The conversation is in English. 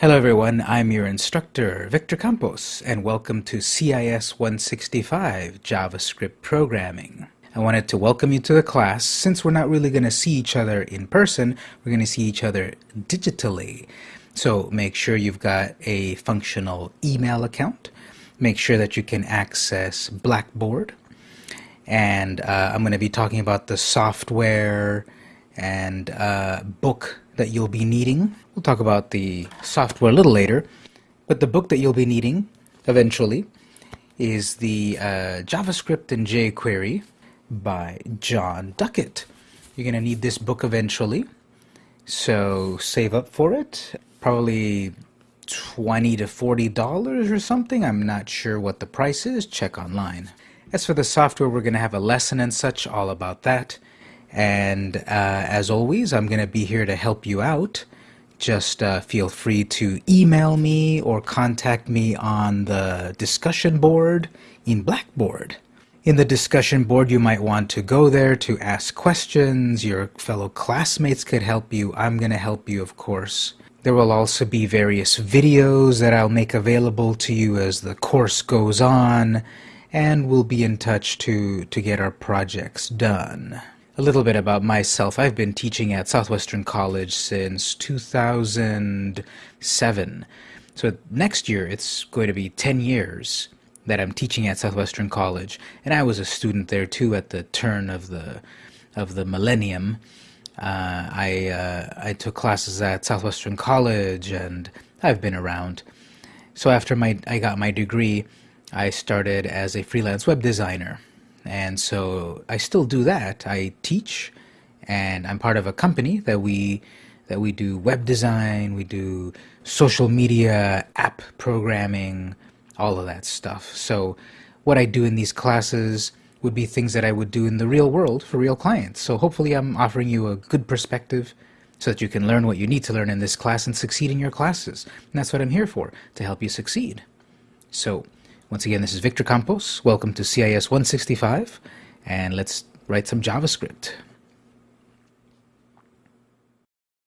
Hello everyone, I'm your instructor, Victor Campos, and welcome to CIS 165 JavaScript Programming. I wanted to welcome you to the class. Since we're not really going to see each other in person, we're going to see each other digitally. So make sure you've got a functional email account. Make sure that you can access Blackboard. And uh, I'm going to be talking about the software and uh, book that you'll be needing. We'll talk about the software a little later, but the book that you'll be needing eventually is the uh, JavaScript and jQuery by Jon Duckett. You're going to need this book eventually, so save up for it. Probably 20 to 40 dollars or something. I'm not sure what the price is. Check online. As for the software, we're going to have a lesson and such all about that. And uh, as always, I'm going to be here to help you out. Just uh, feel free to email me or contact me on the discussion board in Blackboard. In the discussion board, you might want to go there to ask questions. Your fellow classmates could help you. I'm going to help you, of course. There will also be various videos that I'll make available to you as the course goes on, and we'll be in touch to, to get our projects done. A little bit about myself. I've been teaching at Southwestern College since 2007. So next year it's going to be 10 years that I'm teaching at Southwestern College, and I was a student there too at the turn of the of the millennium. Uh, I uh, I took classes at Southwestern College, and I've been around. So after my I got my degree, I started as a freelance web designer and so I still do that. I teach, and I'm part of a company that we that we do web design, we do social media, app programming, all of that stuff. So what I do in these classes would be things that I would do in the real world for real clients. So hopefully I'm offering you a good perspective so that you can learn what you need to learn in this class and succeed in your classes. And that's what I'm here for, to help you succeed. So once again, this is Victor Campos. Welcome to CIS 165, and let's write some JavaScript.